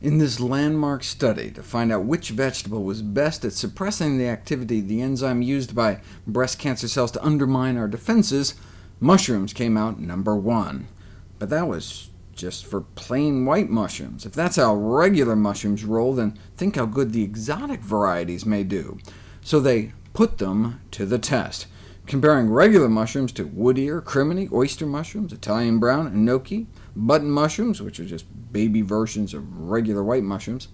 In this landmark study to find out which vegetable was best at suppressing the activity of the enzyme used by breast cancer cells to undermine our defenses, mushrooms came out number one. But that was just for plain white mushrooms. If that's how regular mushrooms roll, then think how good the exotic varieties may do. So they put them to the test, comparing regular mushrooms to wood ear, crimini, oyster mushrooms, Italian brown, enoki, button mushrooms, which are just baby versions of regular white mushrooms,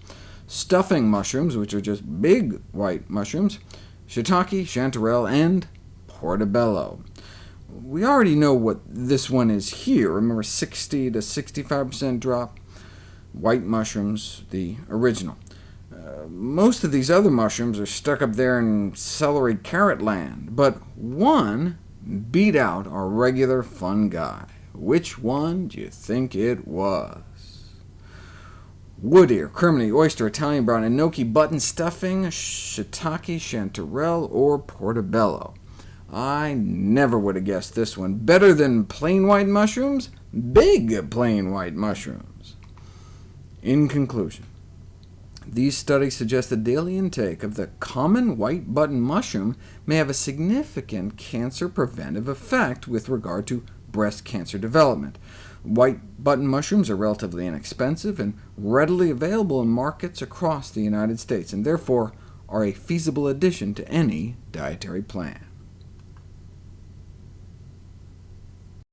stuffing mushrooms, which are just big white mushrooms, shiitake, chanterelle, and portobello. We already know what this one is here. Remember 60 to 65% drop? White mushrooms, the original. Uh, most of these other mushrooms are stuck up there in celery carrot land, but one beat out our regular fun guy. Which one do you think it was? Wood ear, crimini, oyster, Italian brown, enoki, button stuffing, shiitake, chanterelle, or portobello. I never would have guessed this one. Better than plain white mushrooms? Big plain white mushrooms. In conclusion, these studies suggest that daily intake of the common white button mushroom may have a significant cancer preventive effect with regard to breast cancer development. White button mushrooms are relatively inexpensive and readily available in markets across the United States, and therefore are a feasible addition to any dietary plan.